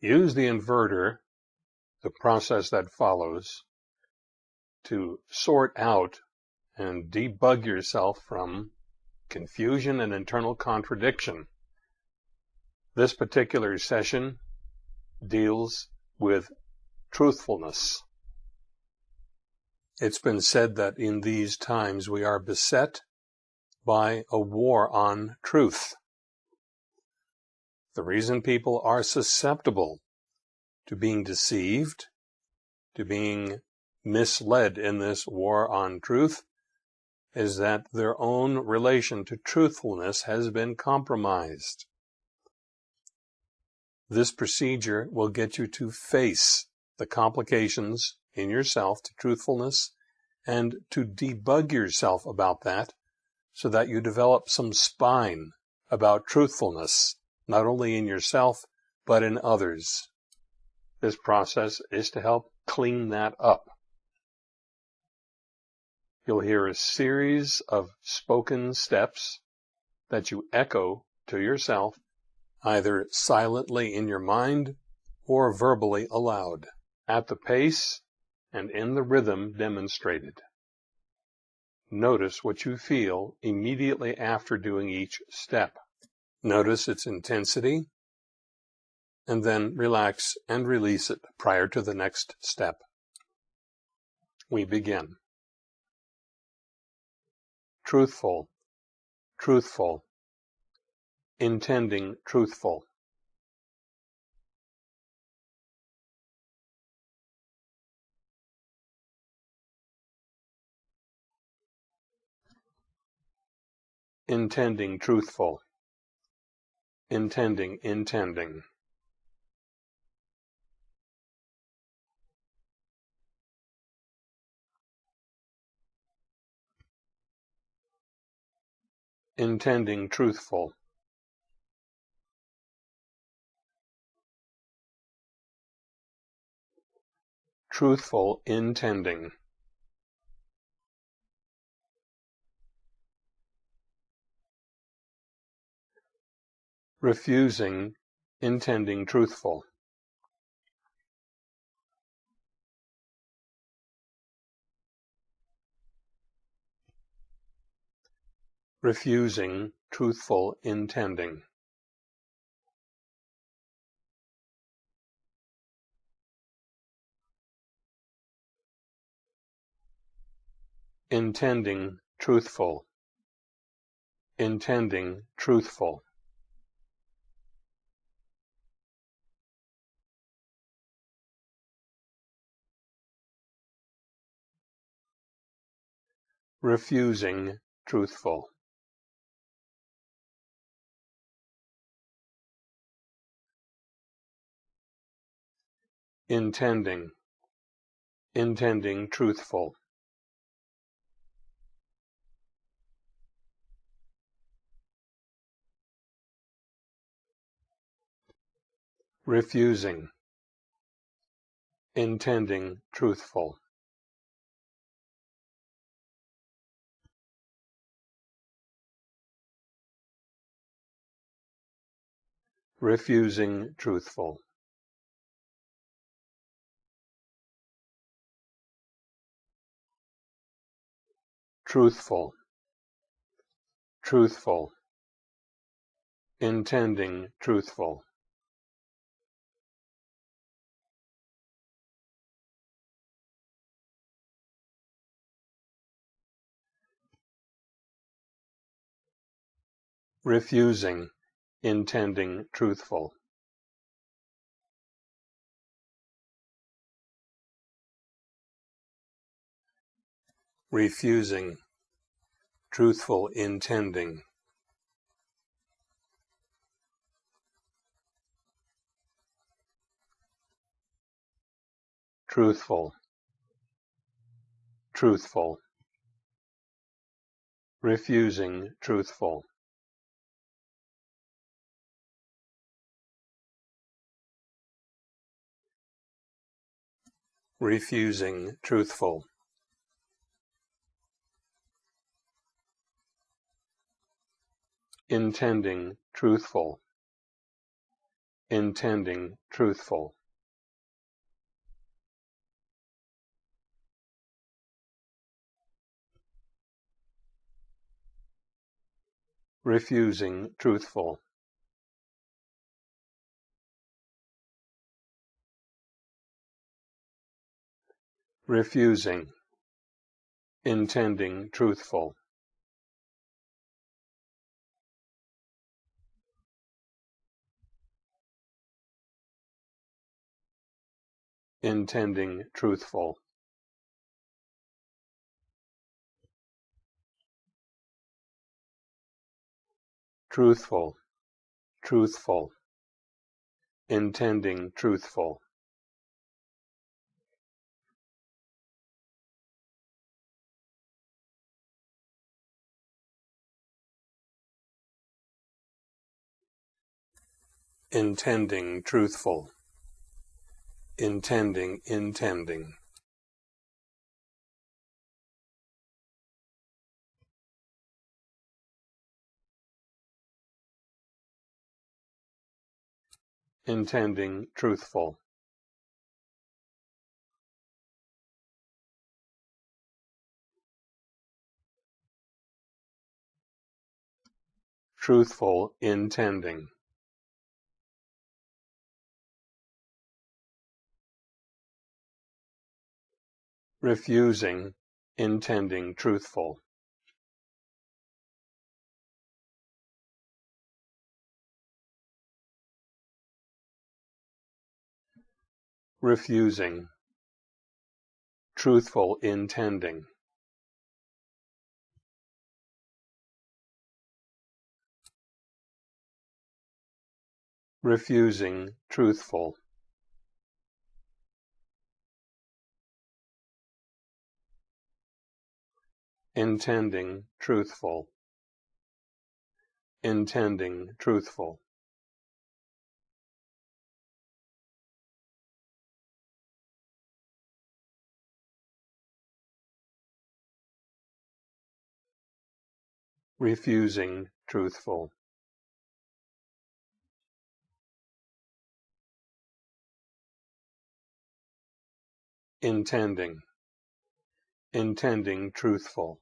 use the inverter, the process that follows, to sort out and debug yourself from confusion and internal contradiction. This particular session deals with truthfulness. It's been said that in these times we are beset by a war on truth. The reason people are susceptible to being deceived, to being misled in this war on truth, is that their own relation to truthfulness has been compromised. This procedure will get you to face the complications in yourself to truthfulness and to debug yourself about that so that you develop some spine about truthfulness, not only in yourself, but in others. This process is to help clean that up. You'll hear a series of spoken steps that you echo to yourself, either silently in your mind or verbally aloud, at the pace and in the rhythm demonstrated. Notice what you feel immediately after doing each step. Notice its intensity, and then relax and release it prior to the next step. We begin truthful, truthful, intending truthful. Intending truthful, intending intending. intending truthful. Truthful intending. Refusing intending truthful. refusing truthful intending. Intending truthful. Intending truthful. Refusing truthful. intending, intending truthful. refusing, intending truthful. Refusing truthful. truthful, truthful, intending truthful. refusing, intending truthful. refusing, truthful intending. Truthful, truthful, refusing truthful. Refusing truthful. intending truthful, intending truthful. refusing truthful. Refusing, intending truthful. intending truthful. Truthful, truthful, intending truthful. Intending truthful. Intending intending. Intending truthful. Truthful intending refusing, intending truthful. refusing, truthful intending. refusing, truthful. Intending truthful. Intending truthful. Refusing truthful. Intending intending truthful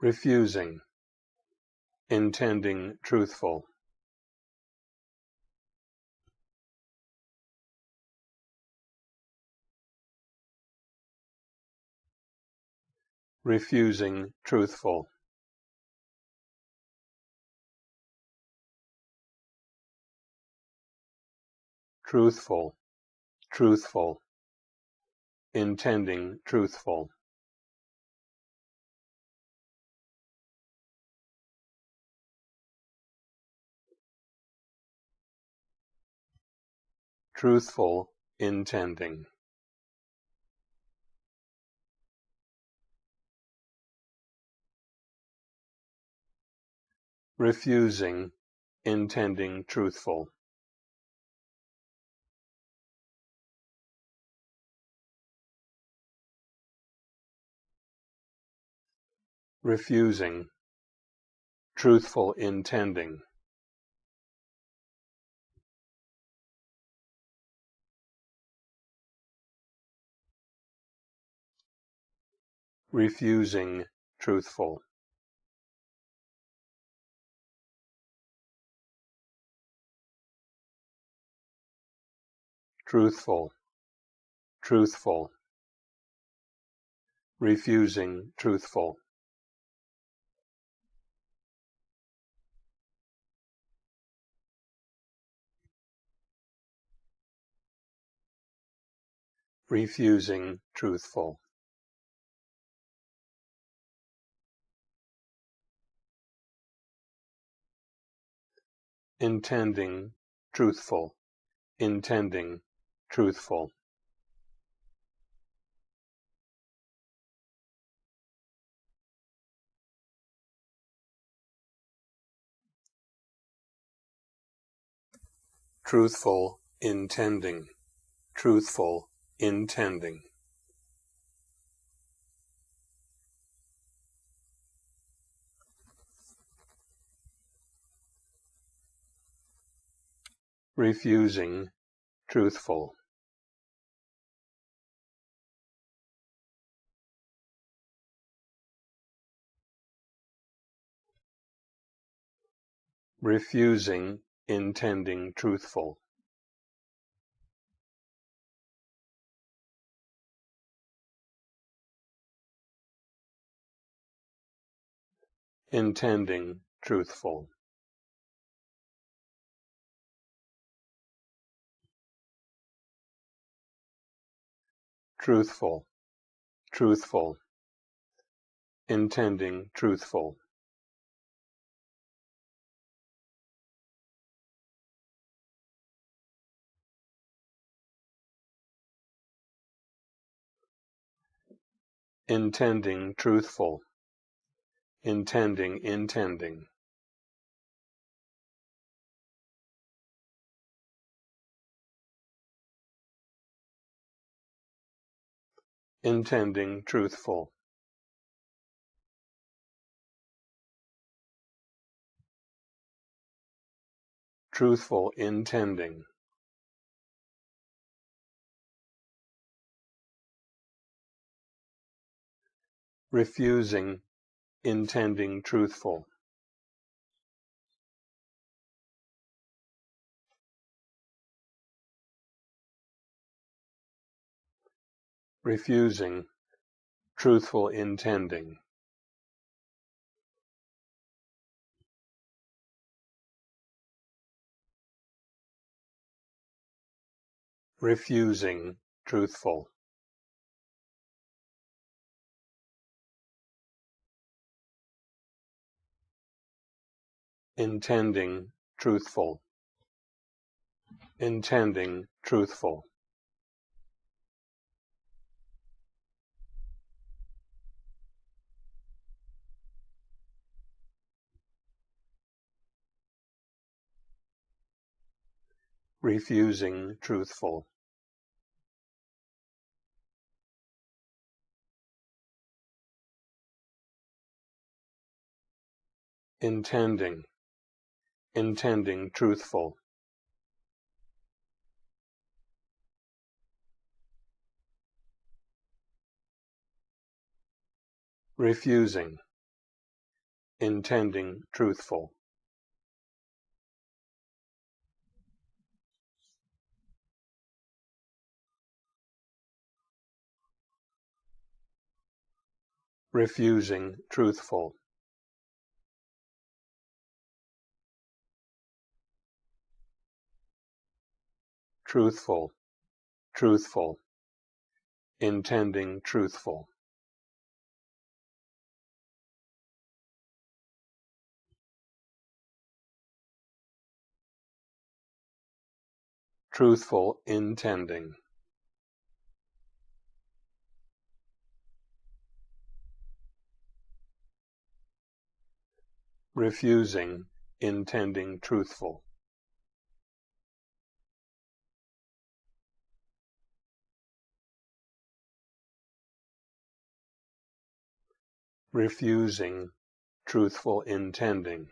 refusing, intending truthful. refusing truthful. Truthful, truthful, intending truthful. truthful intending refusing intending truthful refusing truthful intending. Refusing truthful. Truthful truthful. Refusing truthful refusing truthful. Intending, truthful, intending, truthful. Truthful, intending, truthful, intending. Refusing truthful. Refusing intending truthful. Intending, truthful. Truthful, truthful, intending, truthful. intending, truthful intending, intending. Intending, truthful. Truthful, intending. Refusing, intending truthful. Refusing, truthful intending. Refusing, truthful. Intending, truthful. Intending, truthful. Refusing, truthful. intending, intending truthful. Refusing, intending truthful. Refusing, truthful. Truthful, truthful, intending truthful. Truthful, intending. Refusing, intending truthful. Refusing, truthful intending.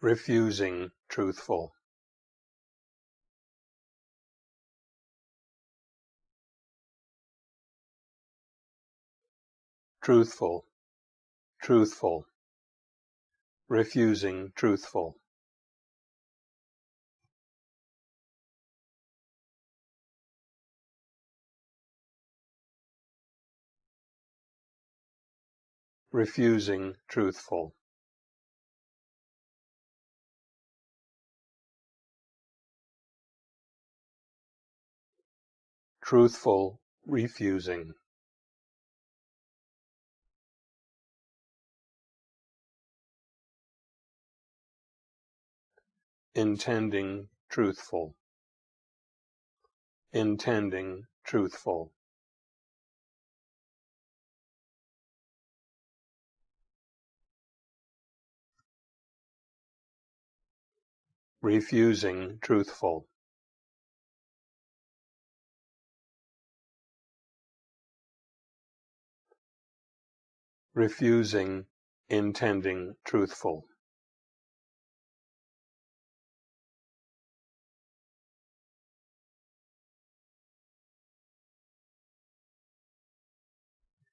Refusing, truthful. Truthful, truthful. Refusing, truthful. Refusing truthful. Truthful, refusing. Intending, truthful. Intending, truthful. Refusing truthful refusing, intending truthful.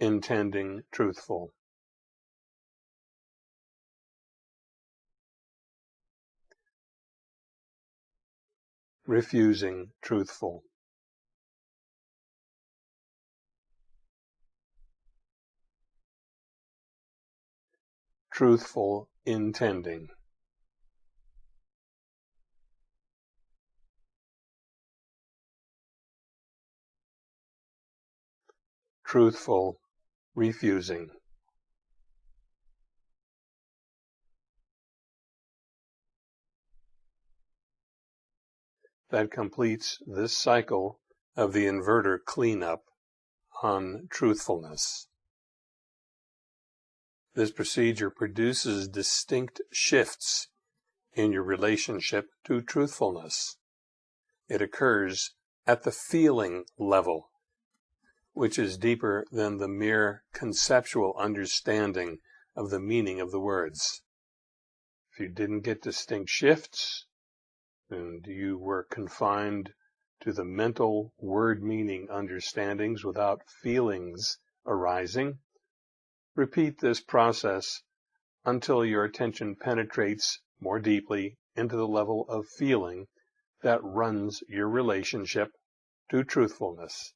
intending truthful. Refusing truthful. Truthful intending. Truthful refusing that completes this cycle of the inverter cleanup on truthfulness. This procedure produces distinct shifts in your relationship to truthfulness. It occurs at the feeling level which is deeper than the mere conceptual understanding of the meaning of the words. If you didn't get distinct shifts, and you were confined to the mental word meaning understandings without feelings arising, repeat this process until your attention penetrates more deeply into the level of feeling that runs your relationship to truthfulness.